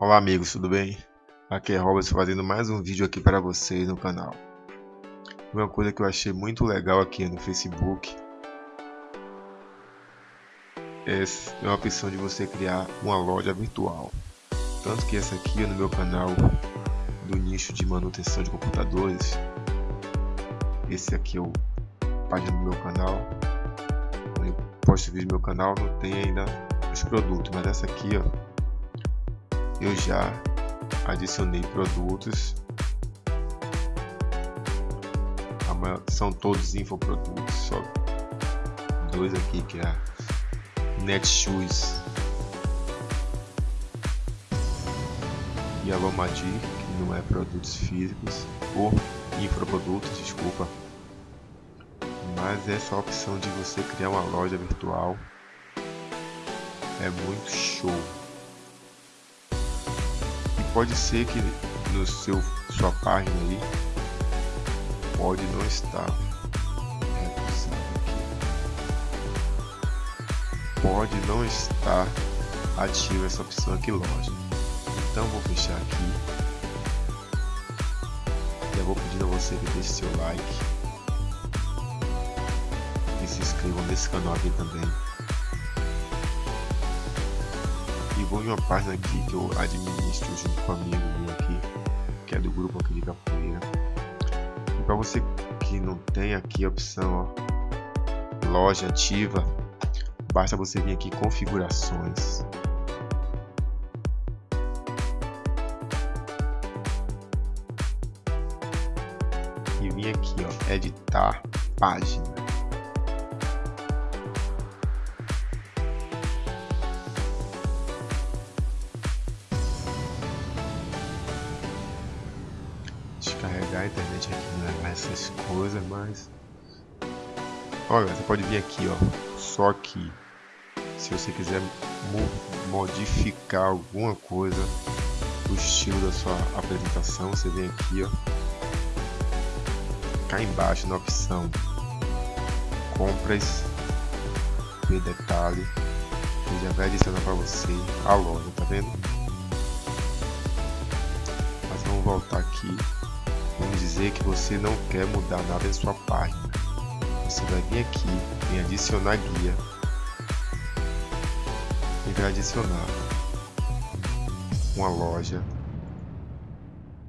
Olá amigos, tudo bem? Aqui é Robert fazendo mais um vídeo aqui para vocês no canal. Uma coisa que eu achei muito legal aqui no Facebook é uma opção de você criar uma loja virtual. Tanto que essa aqui é no meu canal do nicho de manutenção de computadores. Esse aqui é o página do meu canal. Eu posto vídeo no meu canal, não tem ainda os produtos, mas essa aqui ó eu já adicionei produtos. São todos infoprodutos só dois aqui que é Netshoes e a Lomadi que não é produtos físicos ou infoprodutos, desculpa. Mas essa opção de você criar uma loja virtual. É muito show pode ser que no seu sua página aí pode não estar. Pode não estar ativa essa opção aqui loja então vou fechar aqui. Já vou pedindo a você que deixe seu like. E se inscrevam nesse canal aqui também vou em uma página aqui que eu administro junto com um amigo aqui, que é do grupo aqui de capoeira. E para você que não tem aqui a opção ó, loja ativa, basta você vir aqui configurações. E vir aqui ó, editar página. Descarregar a internet aqui não é essas coisas, mas olha, você pode vir aqui, ó, só que se você quiser modificar alguma coisa o estilo da sua apresentação, você vem aqui, ó, cá embaixo na opção compras e detalhe, ele já vai adicionar para você a loja, tá vendo? Mas vamos voltar aqui Vamos dizer que você não quer mudar nada em sua página. Você vai vir aqui em adicionar guia e vai adicionar uma loja.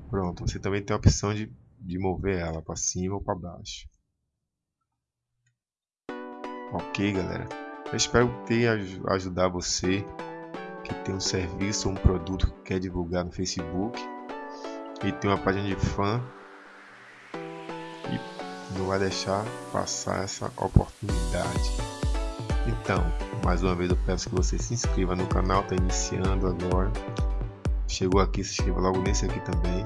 Pronto, você também tem a opção de, de mover ela para cima ou para baixo. Ok, galera. Eu espero ter ajudar você que tem um serviço ou um produto que quer divulgar no Facebook e tem uma página de fã não vai deixar passar essa oportunidade. Então, mais uma vez eu peço que você se inscreva no canal, está iniciando agora. Chegou aqui, se inscreva logo nesse aqui também.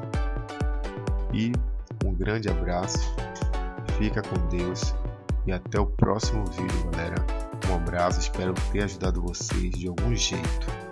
E um grande abraço, fica com Deus e até o próximo vídeo, galera. Um abraço, espero ter ajudado vocês de algum jeito.